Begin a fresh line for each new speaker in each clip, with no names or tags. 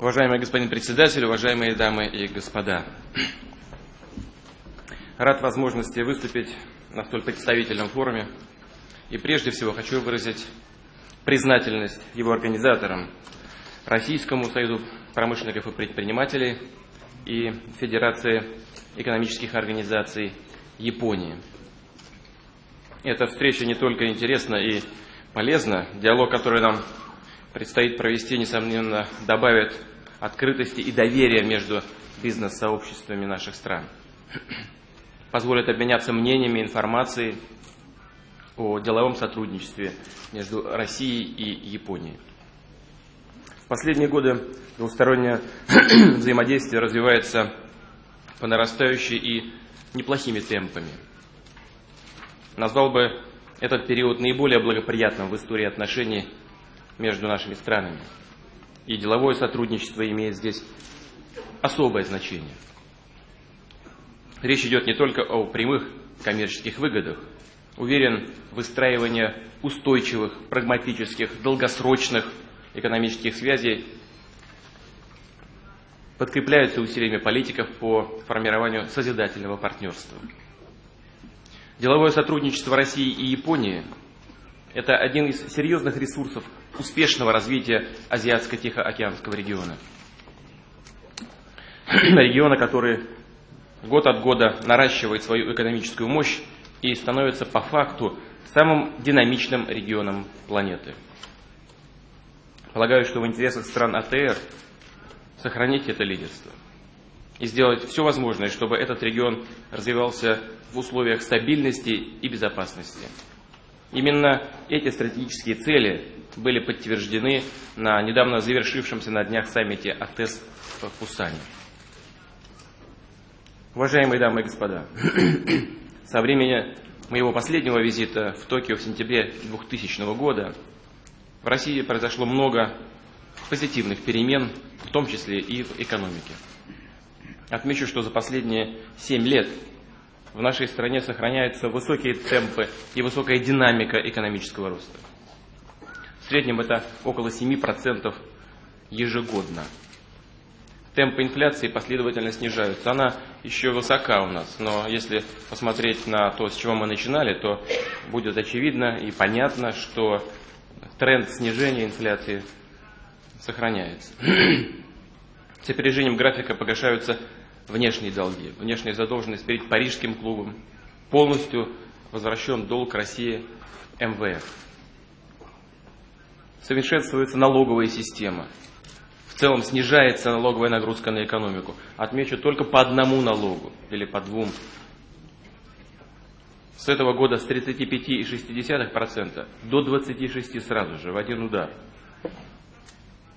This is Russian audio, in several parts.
Уважаемый господин председатель, уважаемые дамы и господа. Рад возможности выступить на столь представительном форуме. И прежде всего хочу выразить признательность его организаторам, Российскому союзу промышленников и предпринимателей и Федерации экономических организаций Японии. Эта встреча не только интересна и полезна, диалог, который нам предстоит провести, несомненно, добавит открытости и доверия между бизнес-сообществами наших стран. Позволит обменяться мнениями, информацией о деловом сотрудничестве между Россией и Японией. В последние годы двустороннее взаимодействие развивается по нарастающей и неплохими темпами. Назвал бы этот период наиболее благоприятным в истории отношений между нашими странами. И деловое сотрудничество имеет здесь особое значение. Речь идет не только о прямых коммерческих выгодах. Уверен, выстраивание устойчивых, прагматических, долгосрочных экономических связей подкрепляются усилиями политиков по формированию созидательного партнерства. Деловое сотрудничество России и Японии – это один из серьезных ресурсов успешного развития Азиатско-Тихоокеанского региона. Региона, который год от года наращивает свою экономическую мощь и становится по факту самым динамичным регионом планеты. Полагаю, что в интересах стран АТР сохранить это лидерство и сделать все возможное, чтобы этот регион развивался в условиях стабильности и безопасности. Именно эти стратегические цели были подтверждены на недавно завершившемся на днях саммите АТЭС в Пусане. Уважаемые дамы и господа, со времени моего последнего визита в Токио в сентябре 2000 года в России произошло много позитивных перемен, в том числе и в экономике. Отмечу, что за последние 7 лет в нашей стране сохраняются высокие темпы и высокая динамика экономического роста. В среднем это около 7% ежегодно. Темпы инфляции последовательно снижаются. Она еще высока у нас, но если посмотреть на то, с чего мы начинали, то будет очевидно и понятно, что тренд снижения инфляции сохраняется. С опережением графика погашаются внешние долги, внешняя задолженность перед Парижским клубом, полностью возвращен долг России МВФ. Совершенствуется налоговая система. В целом снижается налоговая нагрузка на экономику. Отмечу только по одному налогу или по двум. С этого года с 35,6% до 26% сразу же, в один удар.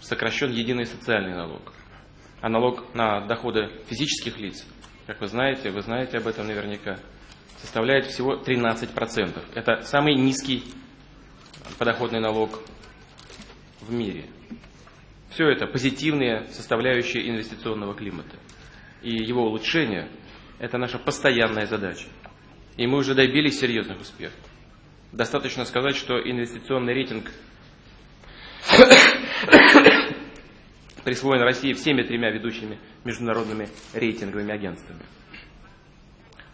Сокращен единый социальный налог а налог на доходы физических лиц, как вы знаете, вы знаете об этом наверняка, составляет всего 13%. Это самый низкий подоходный налог в мире. Все это позитивные составляющие инвестиционного климата. И его улучшение – это наша постоянная задача. И мы уже добились серьезных успехов. Достаточно сказать, что инвестиционный рейтинг присвоен России всеми тремя ведущими международными рейтинговыми агентствами.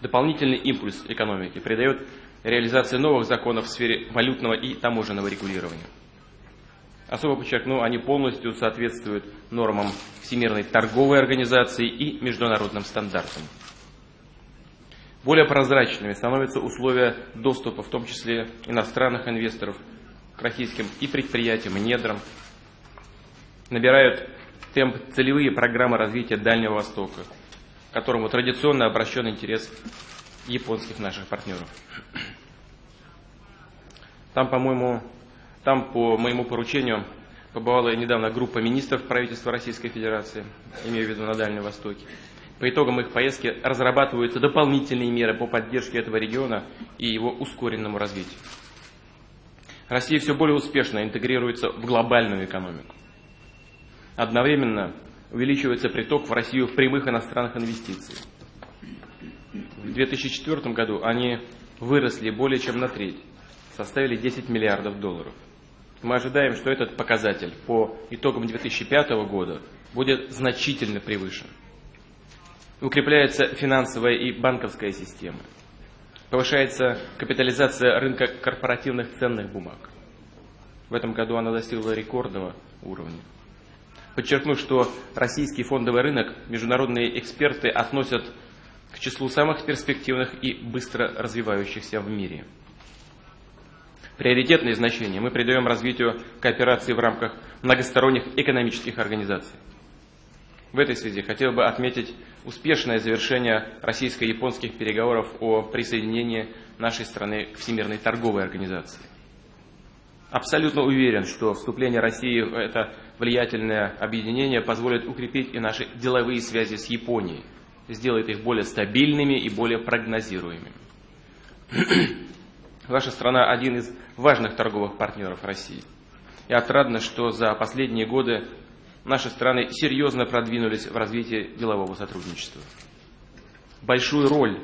Дополнительный импульс экономики придает реализация новых законов в сфере валютного и таможенного регулирования. Особо подчеркну, они полностью соответствуют нормам Всемирной торговой организации и международным стандартам. Более прозрачными становятся условия доступа, в том числе иностранных инвесторов, к российским и предприятиям, и недрам. Набирают темп целевые программы развития Дальнего Востока, к которому традиционно обращен интерес японских наших партнеров. Там, по-моему, там по моему поручению побывала недавно группа министров правительства Российской Федерации, имею в виду на Дальнем Востоке. По итогам их поездки разрабатываются дополнительные меры по поддержке этого региона и его ускоренному развитию. Россия все более успешно интегрируется в глобальную экономику. Одновременно увеличивается приток в Россию прямых иностранных инвестиций. В 2004 году они выросли более чем на треть, составили 10 миллиардов долларов. мы ожидаем, что этот показатель по итогам 2005 года будет значительно превышен. Укрепляется финансовая и банковская система. Повышается капитализация рынка корпоративных ценных бумаг. В этом году она достигла рекордного уровня. Подчеркну, что российский фондовый рынок международные эксперты относят к числу самых перспективных и быстро развивающихся в мире. Приоритетное значение мы придаем развитию кооперации в рамках многосторонних экономических организаций. В этой связи хотел бы отметить успешное завершение российско-японских переговоров о присоединении нашей страны к Всемирной торговой организации. Абсолютно уверен, что вступление России в это влиятельное объединение позволит укрепить и наши деловые связи с Японией, сделает их более стабильными и более прогнозируемыми. Ваша страна один из важных торговых партнеров России. И отрадно, что за последние годы наши страны серьезно продвинулись в развитии делового сотрудничества. Большую роль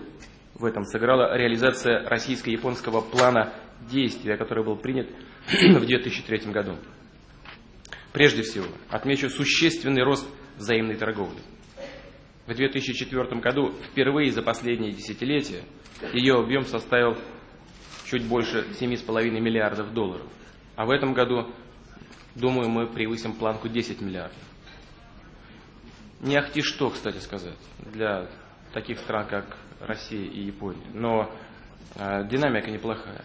в этом сыграла реализация российско-японского плана действия, который был принят в 2003 году. Прежде всего, отмечу существенный рост взаимной торговли. В 2004 году впервые за последние десятилетия ее объем составил чуть больше 7,5 миллиардов долларов. А в этом году, думаю, мы превысим планку 10 миллиардов. Не ахти что, кстати сказать, для таких стран, как Россия и Япония. Но э, динамика неплохая.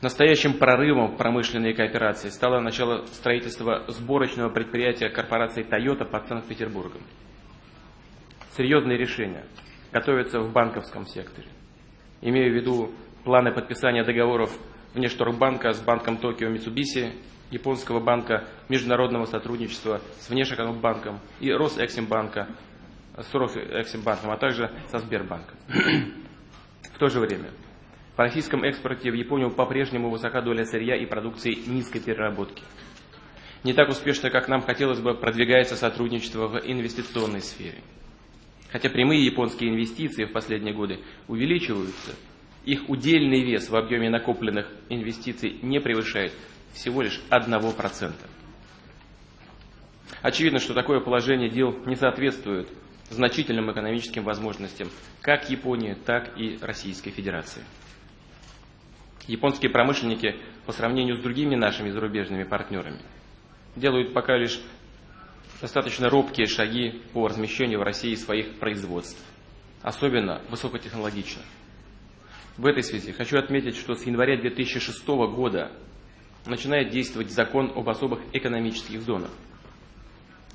Настоящим прорывом в промышленной кооперации стало начало строительства сборочного предприятия корпорации Toyota под Санкт-Петербургом. Серьезные решения готовятся в банковском секторе. Имею в виду планы подписания договоров Внешторгбанка с банком Токио Митсубиси, японского банка международного сотрудничества с Внешэкономбанком и Росэксимбанка с Росэксимбанком, а также со Сбербанком. В то же время в российском экспорте в Японию по-прежнему высока доля сырья и продукции низкой переработки. Не так успешно, как нам хотелось бы, продвигается сотрудничество в инвестиционной сфере. Хотя прямые японские инвестиции в последние годы увеличиваются, их удельный вес в объеме накопленных инвестиций не превышает всего лишь 1%. Очевидно, что такое положение дел не соответствует значительным экономическим возможностям как Японии, так и Российской Федерации. Японские промышленники по сравнению с другими нашими зарубежными партнерами делают пока лишь достаточно робкие шаги по размещению в России своих производств, особенно высокотехнологичных. В этой связи хочу отметить, что с января 2006 года начинает действовать закон об особых экономических зонах.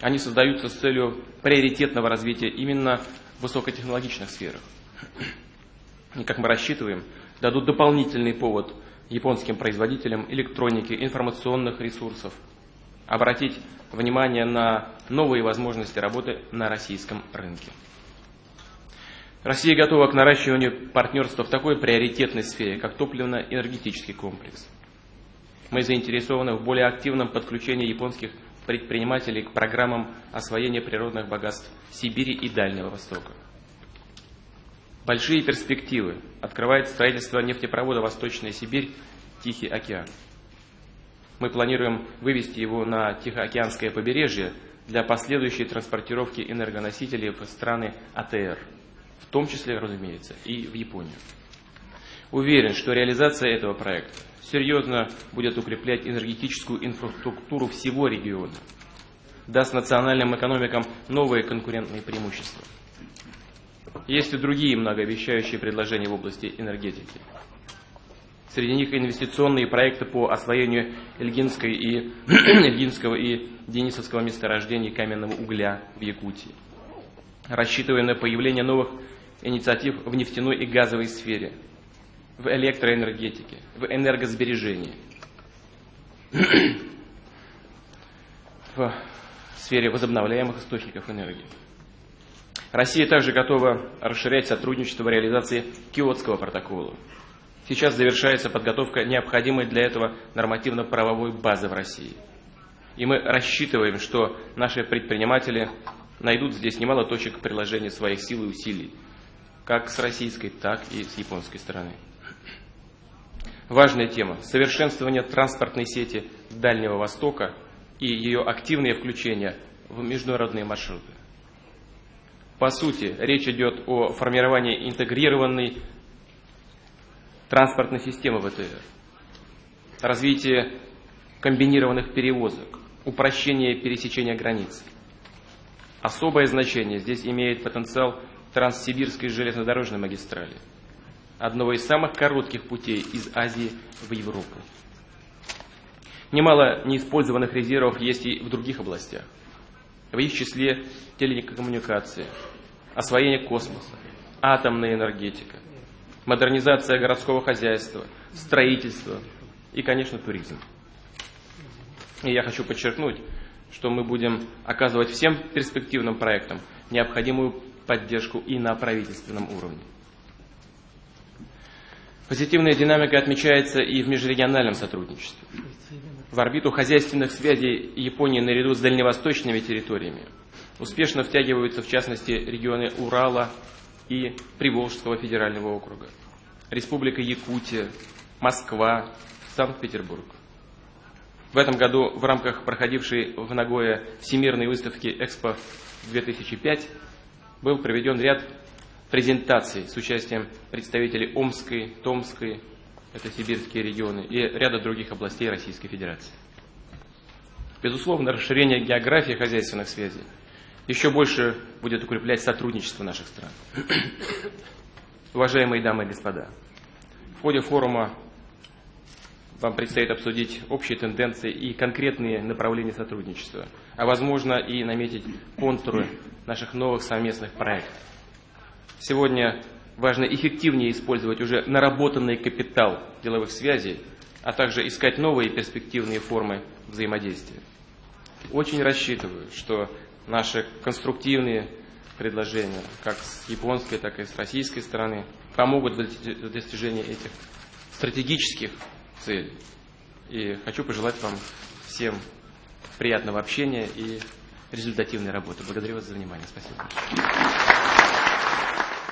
Они создаются с целью приоритетного развития именно в высокотехнологичных сферах. И, как мы рассчитываем, дадут дополнительный повод японским производителям электроники, информационных ресурсов обратить внимание на новые возможности работы на российском рынке. Россия готова к наращиванию партнерства в такой приоритетной сфере, как топливно-энергетический комплекс. Мы заинтересованы в более активном подключении японских предпринимателей к программам освоения природных богатств Сибири и Дальнего Востока. Большие перспективы открывает строительство нефтепровода Восточная Сибирь, Тихий океан. Мы планируем вывести его на Тихоокеанское побережье для последующей транспортировки энергоносителей в страны АТР – в том числе, разумеется, и в Японию. Уверен, что реализация этого проекта серьезно будет укреплять энергетическую инфраструктуру всего региона, даст национальным экономикам новые конкурентные преимущества. Есть и другие многообещающие предложения в области энергетики. Среди них инвестиционные проекты по освоению Эльгинской и, Эльгинского и Денисовского месторождений каменного угля в Якутии. Рассчитывая на появление новых инициатив в нефтяной и газовой сфере, в электроэнергетике, в энергосбережении, в сфере возобновляемых источников энергии. Россия также готова расширять сотрудничество в реализации Киотского протокола. Сейчас завершается подготовка необходимой для этого нормативно-правовой базы в России. И мы рассчитываем, что наши предприниматели найдут здесь немало точек приложения своих сил и усилий, как с российской, так и с японской стороны. важная тема – совершенствование транспортной сети Дальнего Востока и ее активное включение в международные маршруты. По сути, речь идет о формировании интегрированной транспортной системы ВТР, развитии комбинированных перевозок, упрощение пересечения границ. Особое значение здесь имеет потенциал Транссибирской железнодорожной магистрали, одного из самых коротких путей из Азии в Европу. Немало неиспользованных резервов есть и в других областях, в их числе телекоммуникации, освоение космоса, атомная энергетика, модернизация городского хозяйства, строительство и, конечно, туризм. И я хочу подчеркнуть, что мы будем оказывать всем перспективным проектам необходимую поддержку и на правительственном уровне. Позитивная динамика отмечается и в межрегиональном сотрудничестве. В орбиту хозяйственных связей Японии наряду с дальневосточными территориями успешно втягиваются в частности регионы Урала и Приволжского федерального округа, Республика Якутия, Москва, Санкт-Петербург. В этом году в рамках проходившей в Нагое Всемирной выставки «Экспо-2005» был проведен ряд презентаций с участием представителей Омской, Томской, это сибирские регионы, и ряда других областей Российской Федерации. Безусловно, расширение географии хозяйственных связей еще больше будет укреплять сотрудничество наших стран. Уважаемые дамы и господа, в ходе форума вам предстоит обсудить общие тенденции и конкретные направления сотрудничества, а возможно и наметить контуры наших новых совместных проектов. Сегодня важно эффективнее использовать уже наработанный капитал деловых связей, а также искать новые перспективные формы взаимодействия. Очень рассчитываю, что наши конструктивные предложения, как с японской, так и с российской стороны, помогут в достижении этих стратегических целей. И хочу пожелать вам всем приятного общения и результативной работы. Благодарю вас за внимание. Спасибо.